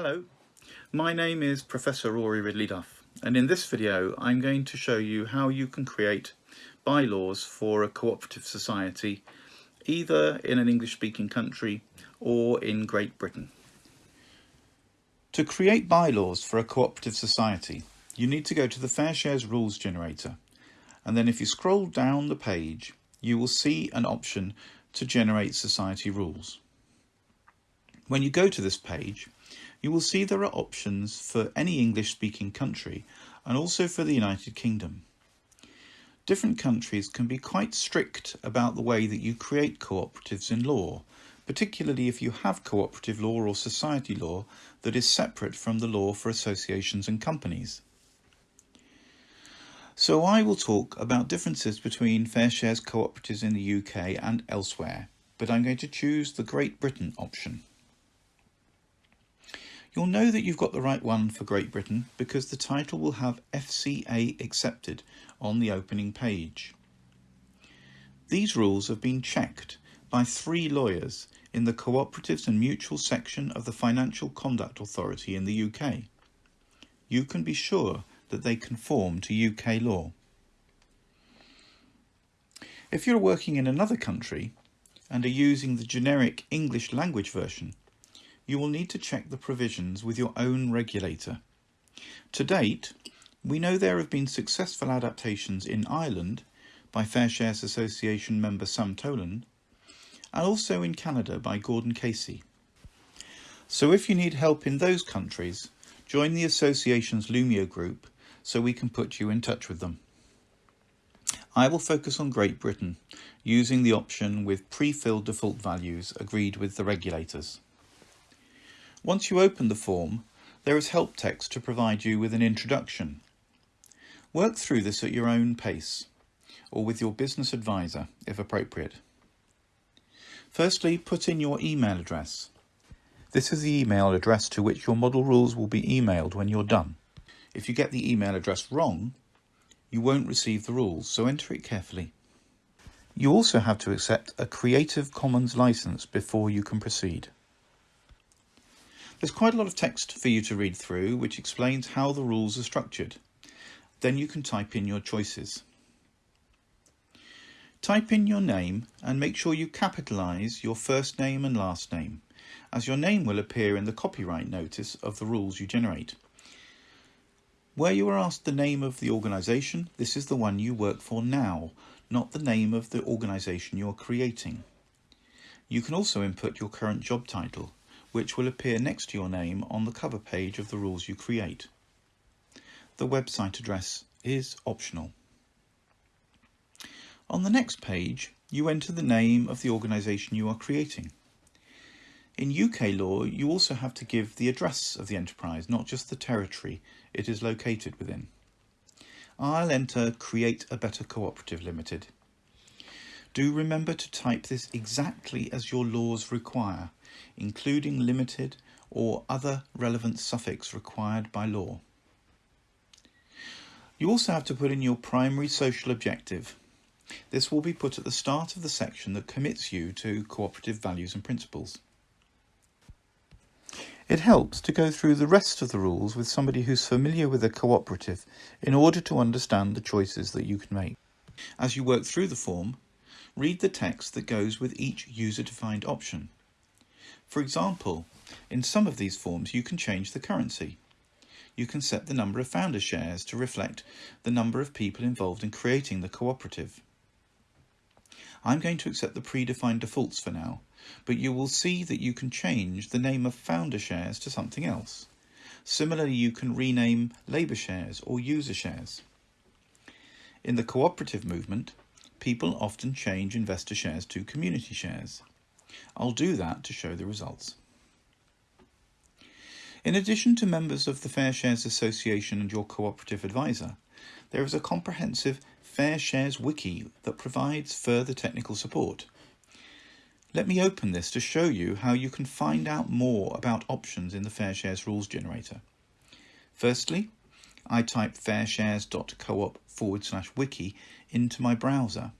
Hello, my name is Professor Rory Ridley Duff and in this video I'm going to show you how you can create bylaws for a cooperative society either in an English speaking country or in Great Britain. To create bylaws for a cooperative society you need to go to the Fair Shares rules generator and then if you scroll down the page you will see an option to generate society rules. When you go to this page you will see there are options for any English speaking country and also for the United Kingdom. Different countries can be quite strict about the way that you create cooperatives in law, particularly if you have cooperative law or society law that is separate from the law for associations and companies. So I will talk about differences between fair shares cooperatives in the UK and elsewhere, but I'm going to choose the Great Britain option. You'll know that you've got the right one for Great Britain because the title will have FCA accepted on the opening page. These rules have been checked by three lawyers in the Cooperatives and Mutual section of the Financial Conduct Authority in the UK. You can be sure that they conform to UK law. If you're working in another country and are using the generic English language version, you will need to check the provisions with your own regulator. To date, we know there have been successful adaptations in Ireland by Fair Shares Association member Sam Toland and also in Canada by Gordon Casey. So if you need help in those countries, join the association's Loomio group so we can put you in touch with them. I will focus on Great Britain using the option with pre-filled default values agreed with the regulators. Once you open the form, there is help text to provide you with an introduction. Work through this at your own pace, or with your business advisor, if appropriate. Firstly, put in your email address. This is the email address to which your model rules will be emailed when you're done. If you get the email address wrong, you won't receive the rules, so enter it carefully. You also have to accept a Creative Commons license before you can proceed. There's quite a lot of text for you to read through which explains how the rules are structured. Then you can type in your choices. Type in your name and make sure you capitalise your first name and last name, as your name will appear in the copyright notice of the rules you generate. Where you are asked the name of the organisation, this is the one you work for now, not the name of the organisation you are creating. You can also input your current job title, which will appear next to your name on the cover page of the rules you create. The website address is optional. On the next page, you enter the name of the organisation you are creating. In UK law, you also have to give the address of the enterprise, not just the territory it is located within. I'll enter Create a Better Cooperative Limited. Do remember to type this exactly as your laws require including limited or other relevant suffix required by law. You also have to put in your primary social objective. This will be put at the start of the section that commits you to cooperative values and principles. It helps to go through the rest of the rules with somebody who's familiar with a cooperative in order to understand the choices that you can make. As you work through the form, read the text that goes with each user-defined option. For example, in some of these forms you can change the currency. You can set the number of founder shares to reflect the number of people involved in creating the cooperative. I'm going to accept the predefined defaults for now, but you will see that you can change the name of founder shares to something else. Similarly, you can rename labour shares or user shares. In the cooperative movement, people often change investor shares to community shares. I'll do that to show the results. In addition to members of the Fair Shares Association and your cooperative advisor, there is a comprehensive Fair Shares wiki that provides further technical support. Let me open this to show you how you can find out more about options in the Fair Shares rules generator. Firstly, I type fairshares.coop forward slash wiki into my browser.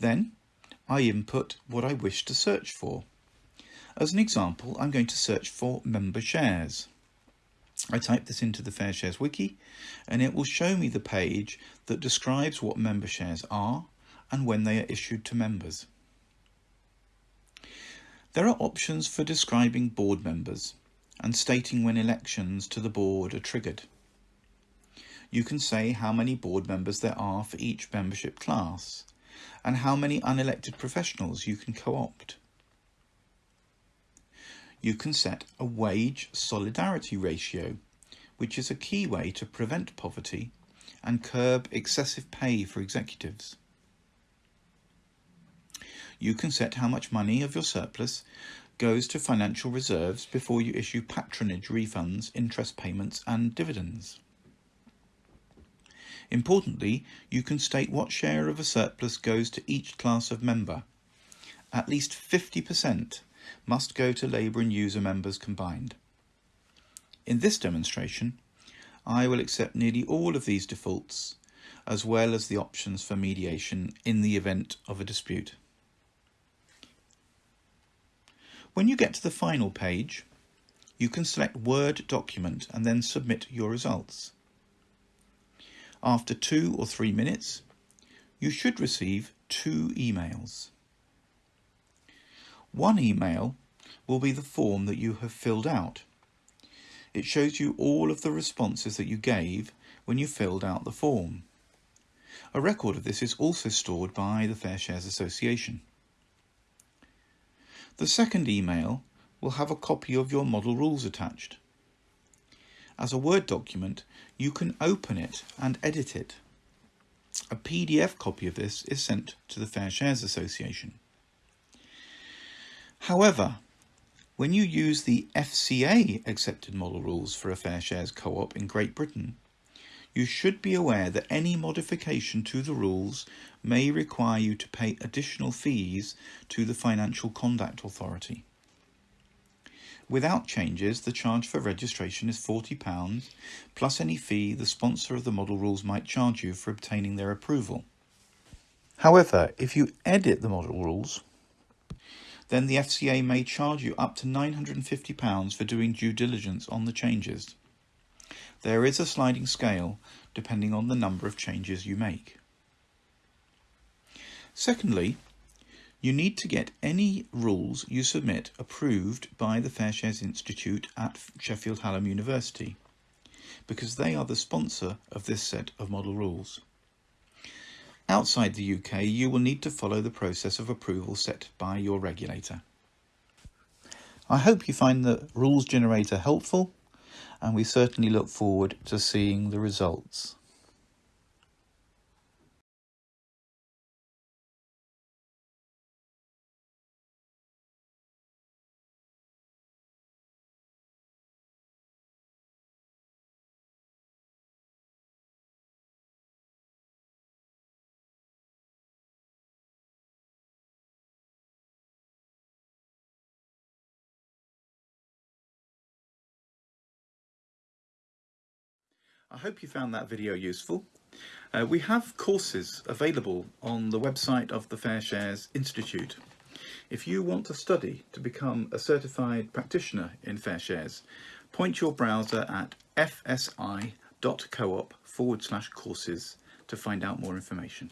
Then I input what I wish to search for. As an example, I'm going to search for member shares. I type this into the FairShares wiki and it will show me the page that describes what member shares are and when they are issued to members. There are options for describing board members and stating when elections to the board are triggered. You can say how many board members there are for each membership class and how many unelected professionals you can co-opt. You can set a wage solidarity ratio, which is a key way to prevent poverty and curb excessive pay for executives. You can set how much money of your surplus goes to financial reserves before you issue patronage refunds, interest payments and dividends. Importantly, you can state what share of a surplus goes to each class of member. At least 50% must go to Labour and user members combined. In this demonstration, I will accept nearly all of these defaults, as well as the options for mediation in the event of a dispute. When you get to the final page, you can select Word document and then submit your results. After two or three minutes, you should receive two emails. One email will be the form that you have filled out. It shows you all of the responses that you gave when you filled out the form. A record of this is also stored by the Fair Shares Association. The second email will have a copy of your model rules attached. As a Word document, you can open it and edit it. A PDF copy of this is sent to the Fair Shares Association. However, when you use the FCA accepted model rules for a fair shares co-op in Great Britain, you should be aware that any modification to the rules may require you to pay additional fees to the Financial Conduct Authority. Without changes, the charge for registration is £40, plus any fee the sponsor of the model rules might charge you for obtaining their approval. However, if you edit the model rules, then the FCA may charge you up to £950 for doing due diligence on the changes. There is a sliding scale depending on the number of changes you make. Secondly, you need to get any rules you submit approved by the Fair Shares Institute at Sheffield Hallam University, because they are the sponsor of this set of model rules. Outside the UK, you will need to follow the process of approval set by your regulator. I hope you find the rules generator helpful, and we certainly look forward to seeing the results. I hope you found that video useful. Uh, we have courses available on the website of the Fair Shares Institute. If you want to study to become a certified practitioner in Fair Shares, point your browser at fsi.coop forward slash courses to find out more information.